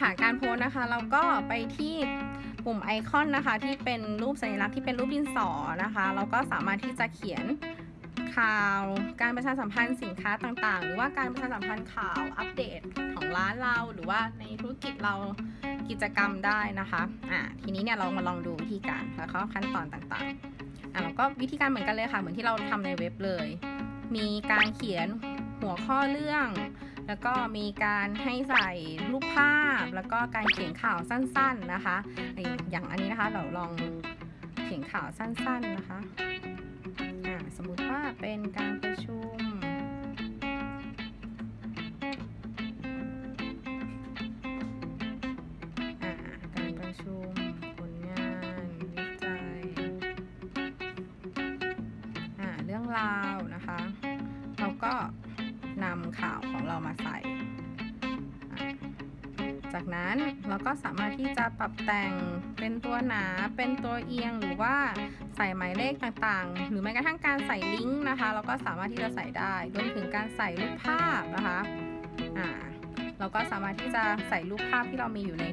ค่ะการโพสนะคะ เราก็ไปที่ปุ่มไอคอนนะคะ ที่เป็นรูปสัญลักษณ์ที่เป็นรูปดินสอนะคะ เราก็สามารถที่จะเขียนข่าว การประชาสัมพันธ์สินค้าต่างๆ หรือว่าการประชาสัมพันธ์ข่าวอัปเดตของร้านเราหรือว่าในธุรกิจเรากิจกรรมได้นะคะอ่าทีนี้เนี่ยเรามาลองดูวิธีการแล้วก็ขั้นตอนต่างๆอ่าเราก็วิธีการเหมือนกันเลยค่ะ เหมือนที่เราทำในเว็บเลย มีการเขียนหัวข้อเรื่อง แล้วก็มีการให้ใส่รูปภาพ แล้วก็การเขียนข่าวสั้นๆนะคะ อย่างอันนี้นะคะเราลองเขียนข่าวสั้นๆนะคะสมมุติว่าเป็นการประชุม การประชุมผลงานวิจัยเรื่องราวนะคะ เราก็ จากนั้นเราก็สามารถที่จะปรับแต่งเป็นตัวหนาเป็นตัวเอียงหรือว่าใส่หมายเลขต่างๆ หรือแม้กระทั่งการใส่ลิงก์นะคะ เราก็สามารถที่จะใส่ได้รวมถึงการใส่รูปภาพนะคะอ่าเราก็สามารถที่จะใส่รูปภาพที่เรามีอยู่ใน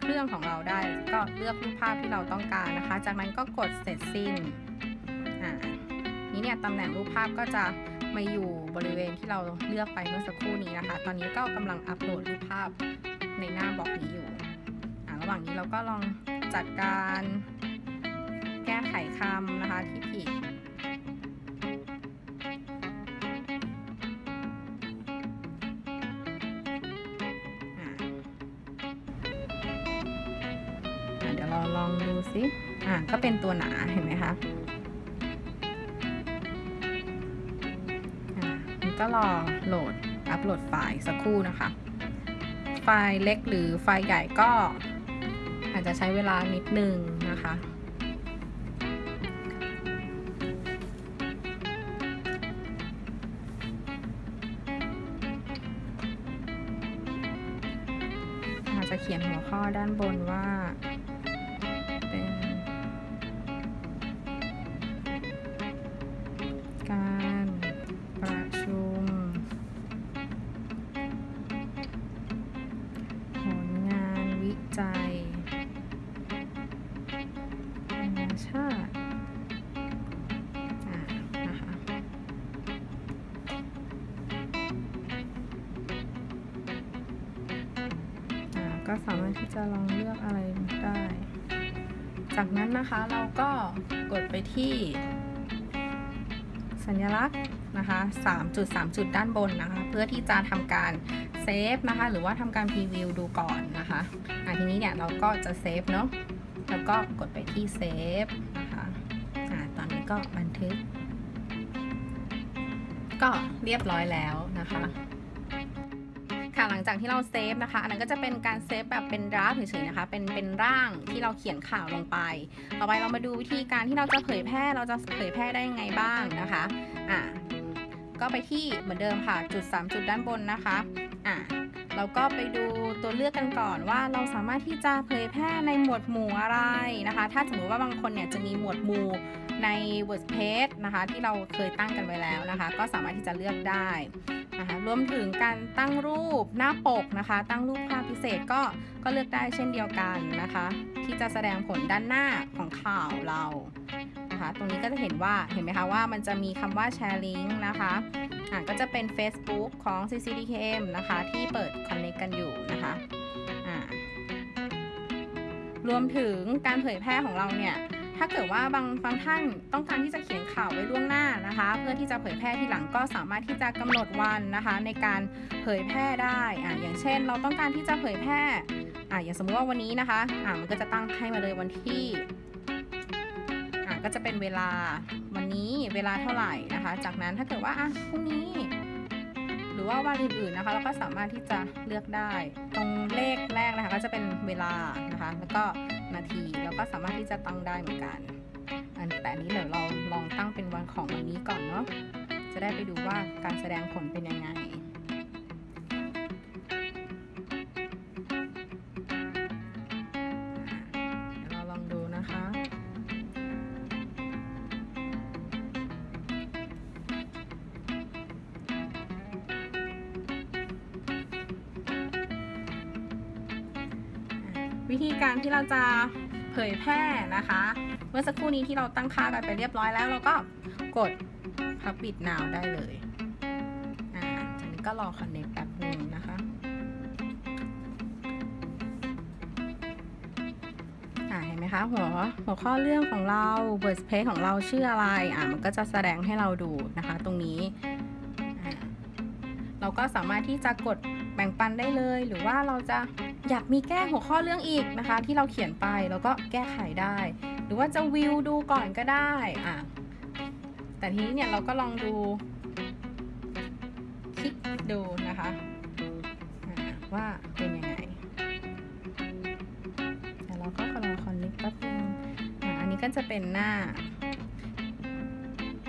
เครื่องของเราได้ ก็เลือกรูปภาพที่เราต้องการนะคะ จากนั้นก็กดเสร็จสิ้นอ่านี้เนี่ยตำแหน่งรูปภาพก็จะมาอยู่บริเวณที่เราเลือกไปเมื่อสักครู่นี้นะคะ ตอนนี้ก็กำลังอัปโหลดรูปภาพ ในหน้าบล็อกนี้อยู่ระหว่างนี้เราก็ลองจัดการแก้ไขคำนะคะที่ผิดเดี๋ยวเราลองดูซิอ่าก็เป็นตัวหนาเห็นไหมคะมันก็รอโหลดอัปโหลดไฟล์สักครู่นะคะ ล์เล็กหรือไฟล์ใหญ่ก็อาจจะใช้เวลานิดนึงนะคะ อาจจะเขียนหัวข้อด้านบนว่า ก็สามารถที่จะลองเลือกอะไรได้ จากนั้นนะคะเราก็กดไปที่สัญลักษณ์นะคะ3จุด3จุดด้านบนนะคะ เพื่อที่จะทำการ save นะคะ หรือว่าทำการ preview ดูก่อนนะคะอ่าทีนี้เนี่ยเราก็จะ save เนาะ แล้วก็กดไปที่ save นะคะอ่าตอนนี้ก็บันทึก ก็เรียบร้อยแล้วนะคะ ค่ะหลังจากที่เรา save นะคะ อันนั้นก็จะเป็นการ save แบบเป็น draft เฉยๆนะคะ เป็นเป็นร่างที่เราเขียนข่าวลงไป ต่อไปเรามาดูวิธีการที่เราจะเผยแพร่เราจะเผยแพร่ได้ยังไงบ้างนะคะอะก็ไปที่เหมือนเดิมค่ะจุด 3 จุดด้านบนนะคะอะ เราก็ไปดูตัวเลือกกันก่อนว่าเราสามารถที่จะเผยแพร่ในหมวดหมู่อะไรนะคะ ถ้าสมมติว่าบางคนเนี่ยจะมีหมวดหมู่ใน WordPress นะคะที่เราเคยตั้งกันไว้แล้วนะคะ ก็สามารถที่จะเลือกได้นะคะรวมถึงการตั้งรูปหน้าปกนะคะ ตั้งรูปภาพพิเศษก็ก็เลือกได้เช่นเดียวกันนะคะ ที่จะแสดงผลด้านหน้าของข่าวเรา นะคะ ตรงนี้ก็จะเห็นว่าเห็นไหมคะว่ามันจะมีคำว่าแชร์ลิงก์นะคะอะก็จะเป็น Facebook ของ CCDKM นะคะ ที่เปิด Connect กันอยู่นะคะอ่ารวมถึงการเผยแพร่ของเราเนี่ยถ้าเกิดว่าบางบางท่านต้องการที่จะเขียนข่าวไว้ล่วงหน้านะคะ เพื่อที่จะเผยแพร่ทีหลังก็สามารถที่จะกำหนดวันนะคะ ในการเผยแพร่ได้อะอย่างเช่น เราต้องการที่จะเผยแพร่อะอย่างสมมุติว่าวันนี้นะคะอะมันก็จะตั้งให้มาเลยวันที่ ก็จะเป็นเวลาวันนี้เวลาเท่าไหร่นะคะ จากนั้นถ้าเกิดว่าอะพรุ่งนี้ หรือว่าวันอื่นๆนะคะ เราก็สามารถที่จะเลือกได้ ตรงเลขแรกนะคะก็จะเป็นเวลานะคะ แล้วก็นาทีเราก็สามารถที่จะตั้งได้เหมือนกันอันแต่นี้เดี๋ยวเราลองตั้งเป็นวันของวันนี้ก่อนเนาะจะได้ไปดูว่าการแสดงผลเป็นยังไง วิธีการที่เราจะเผยแพร่นะคะ เมื่อสักครู่นี้ที่เราตั้งค่ากันไปเรียบร้อยแล้ว เราก็กด Public Now ได้เลยอ่าจากนี้ก็รอ Connect แป๊บนึงนะคะอ่าเห็นไหมคะหัวหัวข้อเรื่องของเรา word space ของเราชื่ออะไรอ่ามันก็จะแสดงให้เราดูนะคะ ตรงนี้อ่าเราก็สามารถที่จะกด บ่งปันได้เลย หรือว่าเราจะอยากมีแก้หัวข้อเรื่องอีกนะคะ ที่เราเขียนไปแล้วก็แก้ไขได้ หรือว่าจะวิวดูก่อนก็ได้อ่าแต่ทีนี้เนี่ยเราก็ลองดูคลิกดูนะคะว่าเป็นยังไงแต่เราก็กำลังคอนเนคแป๊บนึงอะอันนี้ก็จะเป็นหน้า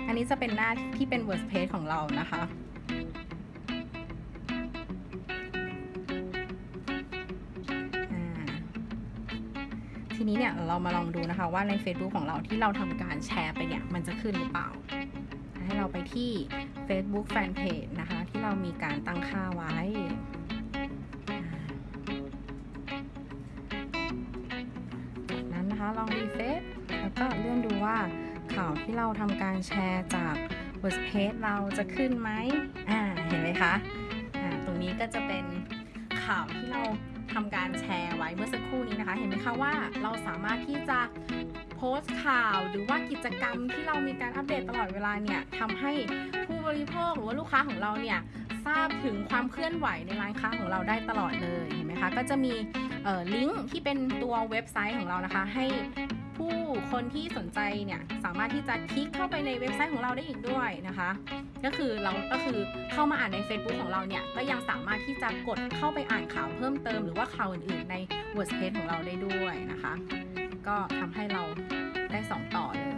อันนี้จะเป็นหน้าที่เป็น WordPress ของเรานะคะ ทีนี้เนี่ยเรามาลองดูนะคะว่าใน Facebook ของเราที่เราทำการแชร์ไปเนี่ยมันจะขึ้นหรือเปล่า ให้เราไปที่ Facebook Fanpage นะคะ ที่เรามีการตั้งค่าไว้จากนั้นนะคะลองรีเฟซแล้วก็เลื่อนดูว่าข่าวที่เราทำการแชร์จาก WordPress เราจะขึ้นไหมอ่าเห็นไหมคะอ่าตรงนี้ก็จะเป็นข่าวที่เรา ทำการแชร์ไว้เมื่อสักครู่นี้นะคะ เห็นไหมคะว่าเราสามารถที่จะโพสต์ข่าว หรือว่ากิจกรรมที่เรามีการอัปเดตตลอดเวลาเนี่ยทำให้ผู้บริโภคหรือว่าลูกค้าของเราเนี่ยทราบถึงความเคลื่อนไหวในร้านค้าของเราได้ตลอดเลยเห็นไหมคะก็จะมีลิงก์ที่เป็นตัวเว็บไซต์ของเรานะคะ ให้ ผู้คนที่สนใจเนี่ยสามารถที่จะคลิกเข้าไปในเว็บไซต์ของเราได้อีกด้วยนะคะ ก็คือเราก็คือเข้ามาอ่านใน Facebook ของเราเนี่ยก็ยังสามารถที่จะกดเข้าไปอ่านข่าวเพิ่มเติมหรือว่าข่าวอื่นๆใน WordPress ของเราได้ด้วยนะคะ ก็ทำให้เราได้สองต่อเลย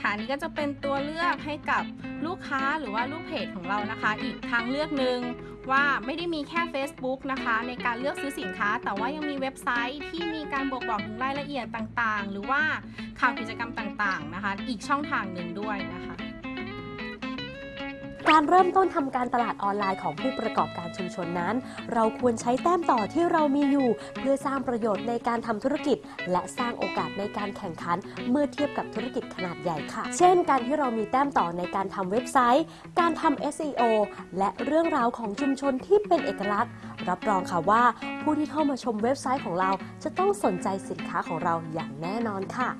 ค่ะอันนี้ก็จะเป็นตัวเลือกให้กับลูกค้าหรือว่าลูกเพจของเรานะคะ อีกทางเลือกหนึ่งว่าไม่ได้มีแค่ Facebook นะคะ ในการเลือกซื้อสินค้า แต่ว่ายังมีเว็บไซต์ที่มีการบอกบอกถึงรายละเอียดต่างๆ หรือว่าข่าวกิจกรรมต่างๆนะคะ อีกช่องทางหนึ่งด้วยนะคะ การเริ่มต้นทำการตลาดออนไลน์ของผู้ประกอบการชุมชนนั้น เราควรใช้แต้มต่อที่เรามีอยู่ เพื่อสร้างประโยชน์ในการทำธุรกิจ และสร้างโอกาสในการแข่งขัน เมื่อเทียบกับธุรกิจขนาดใหญ่ค่ะ เช่น การที่เรามีแต้มต่อในการทำเว็บไซต์ การทำ SEO และเรื่องราวของชุมชนที่เป็นเอกลักษณ์ รับรองค่ะว่า ผู้ที่เข้ามาชมเว็บไซต์ของเราจะต้องสนใจสินค้าของเราอย่างแน่นอนค่ะ